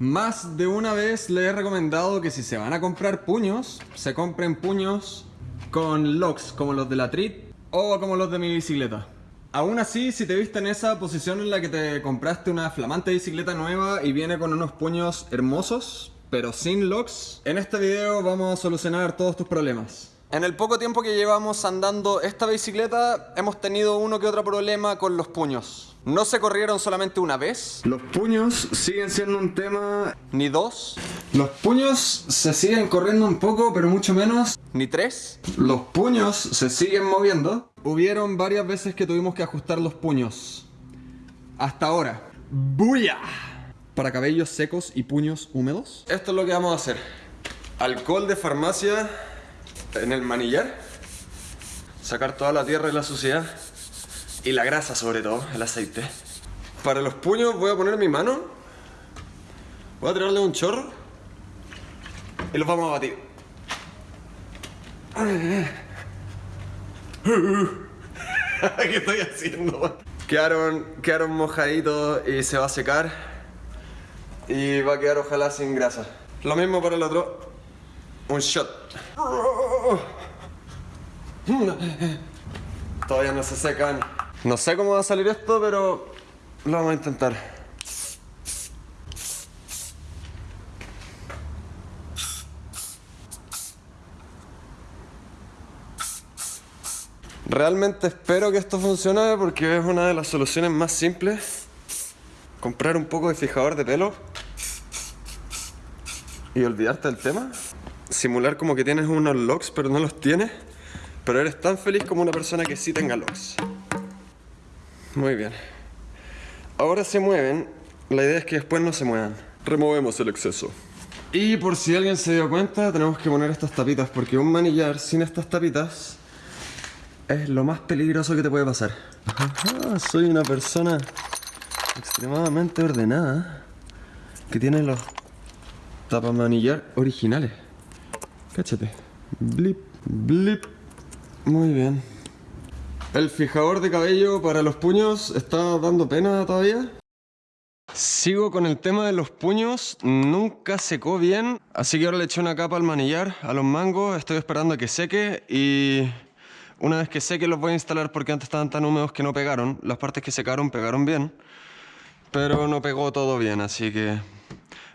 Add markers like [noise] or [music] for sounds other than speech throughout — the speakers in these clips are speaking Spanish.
Más de una vez les he recomendado que si se van a comprar puños, se compren puños con locks como los de la Trit o como los de mi bicicleta. Aún así, si te viste en esa posición en la que te compraste una flamante bicicleta nueva y viene con unos puños hermosos, pero sin locks, en este video vamos a solucionar todos tus problemas. En el poco tiempo que llevamos andando esta bicicleta, hemos tenido uno que otro problema con los puños. No se corrieron solamente una vez. Los puños siguen siendo un tema... Ni dos. Los puños se siguen corriendo un poco, pero mucho menos. Ni tres. Los puños se siguen moviendo. Hubieron varias veces que tuvimos que ajustar los puños. Hasta ahora. ¡Buya! Para cabellos secos y puños húmedos. Esto es lo que vamos a hacer. Alcohol de farmacia en el manillar, sacar toda la tierra y la suciedad y la grasa sobre todo, el aceite. Para los puños voy a poner mi mano, voy a tirarle un chorro y los vamos a batir. [laughs] ¿Qué estoy haciendo? Quedaron, quedaron mojaditos y se va a secar y va a quedar ojalá sin grasa. Lo mismo para el otro un shot. Todavía no se secan. No sé cómo va a salir esto, pero lo vamos a intentar. Realmente espero que esto funcione porque es una de las soluciones más simples. Comprar un poco de fijador de pelo y olvidarte del tema simular como que tienes unos locks pero no los tienes, pero eres tan feliz como una persona que sí tenga locks. Muy bien. Ahora se mueven, la idea es que después no se muevan. Removemos el exceso. Y por si alguien se dio cuenta, tenemos que poner estas tapitas, porque un manillar sin estas tapitas es lo más peligroso que te puede pasar. soy una persona extremadamente ordenada que tiene los tapamanillar originales. Cáchate. Blip, blip. Muy bien. El fijador de cabello para los puños está dando pena todavía. Sigo con el tema de los puños, nunca secó bien, así que ahora le eché una capa al manillar, a los mangos, estoy esperando a que seque y una vez que seque los voy a instalar porque antes estaban tan húmedos que no pegaron, las partes que secaron pegaron bien, pero no pegó todo bien, así que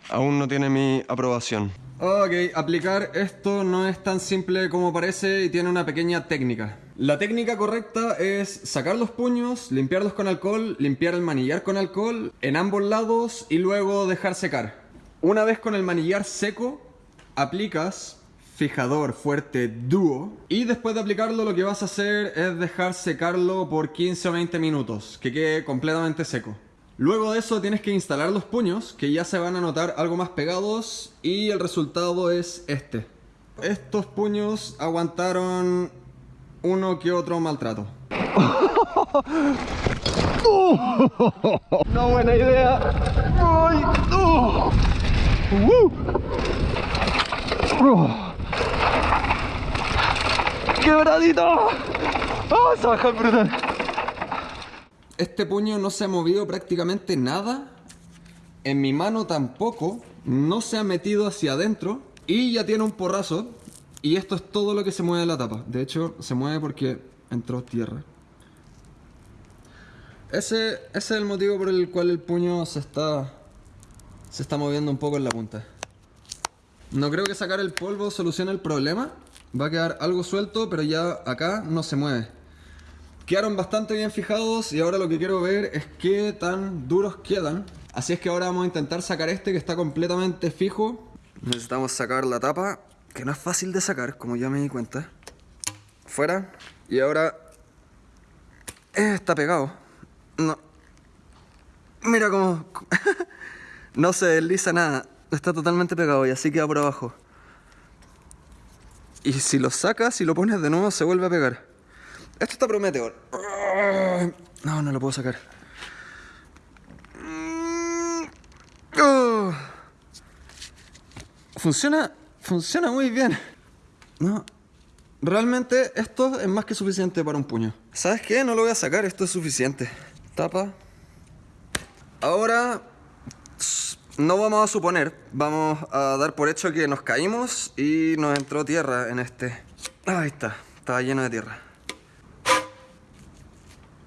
aún no tiene mi aprobación. Ok, aplicar esto no es tan simple como parece y tiene una pequeña técnica. La técnica correcta es sacar los puños, limpiarlos con alcohol, limpiar el manillar con alcohol en ambos lados y luego dejar secar. Una vez con el manillar seco, aplicas fijador fuerte dúo y después de aplicarlo lo que vas a hacer es dejar secarlo por 15 o 20 minutos, que quede completamente seco. Luego de eso tienes que instalar los puños, que ya se van a notar algo más pegados, y el resultado es este. Estos puños aguantaron uno que otro maltrato. [laughs] Una buena idea. ¡Ay! ¡Quebradito! ¡Oh, se baja brutal! Este puño no se ha movido prácticamente nada. En mi mano tampoco. No se ha metido hacia adentro. Y ya tiene un porrazo. Y esto es todo lo que se mueve en la tapa. De hecho, se mueve porque entró tierra. Ese, ese es el motivo por el cual el puño se está, se está moviendo un poco en la punta. No creo que sacar el polvo solucione el problema. Va a quedar algo suelto, pero ya acá no se mueve. Quedaron bastante bien fijados y ahora lo que quiero ver es qué tan duros quedan. Así es que ahora vamos a intentar sacar este que está completamente fijo. Necesitamos sacar la tapa, que no es fácil de sacar, como ya me di cuenta. Fuera. Y ahora... Eh, está pegado. No. Mira cómo... [laughs] no se desliza nada. Está totalmente pegado y así queda por abajo. Y si lo sacas y lo pones de nuevo se vuelve a pegar. Esto está prometedor. No, no lo puedo sacar. Funciona, funciona muy bien. No, realmente esto es más que suficiente para un puño. ¿Sabes qué? No lo voy a sacar, esto es suficiente. Tapa. Ahora No vamos a suponer, vamos a dar por hecho que nos caímos y nos entró tierra en este. Ahí está, estaba lleno de tierra.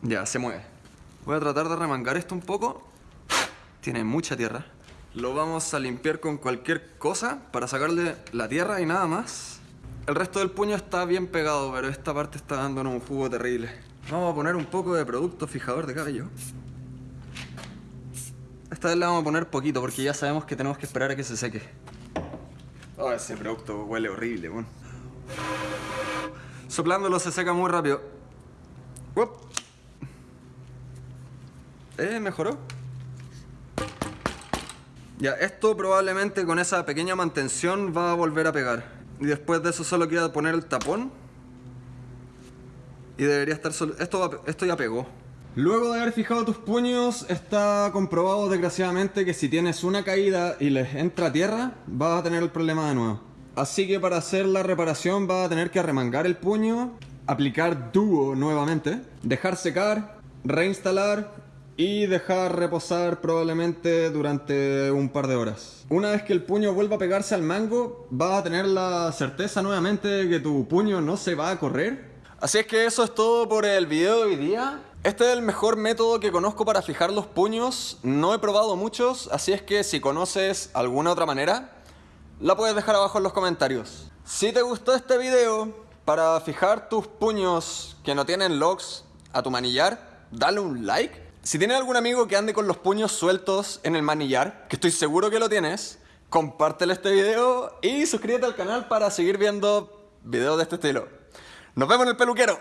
Ya, se mueve. Voy a tratar de remangar esto un poco. Tiene mucha tierra. Lo vamos a limpiar con cualquier cosa para sacarle la tierra y nada más. El resto del puño está bien pegado, pero esta parte está dándonos un jugo terrible. Vamos a poner un poco de producto fijador de cabello. Esta vez le vamos a poner poquito porque ya sabemos que tenemos que esperar a que se seque. Oh, ese producto huele horrible, bueno. Soplándolo se seca muy rápido. Eh, mejoró. Ya, esto probablemente con esa pequeña mantención va a volver a pegar. Y después de eso solo queda poner el tapón. Y debería estar solo... Esto, esto ya pegó. Luego de haber fijado tus puños, está comprobado desgraciadamente que si tienes una caída y les entra tierra, vas a tener el problema de nuevo. Así que para hacer la reparación vas a tener que arremangar el puño, aplicar dúo nuevamente, dejar secar, reinstalar y dejar reposar probablemente durante un par de horas. Una vez que el puño vuelva a pegarse al mango, vas a tener la certeza nuevamente de que tu puño no se va a correr. Así es que eso es todo por el video de hoy día. Este es el mejor método que conozco para fijar los puños. No he probado muchos, así es que si conoces alguna otra manera, la puedes dejar abajo en los comentarios. Si te gustó este video, para fijar tus puños que no tienen locks a tu manillar, dale un like. Si tienes algún amigo que ande con los puños sueltos en el manillar, que estoy seguro que lo tienes, compártele este video y suscríbete al canal para seguir viendo videos de este estilo. Nos vemos en el peluquero.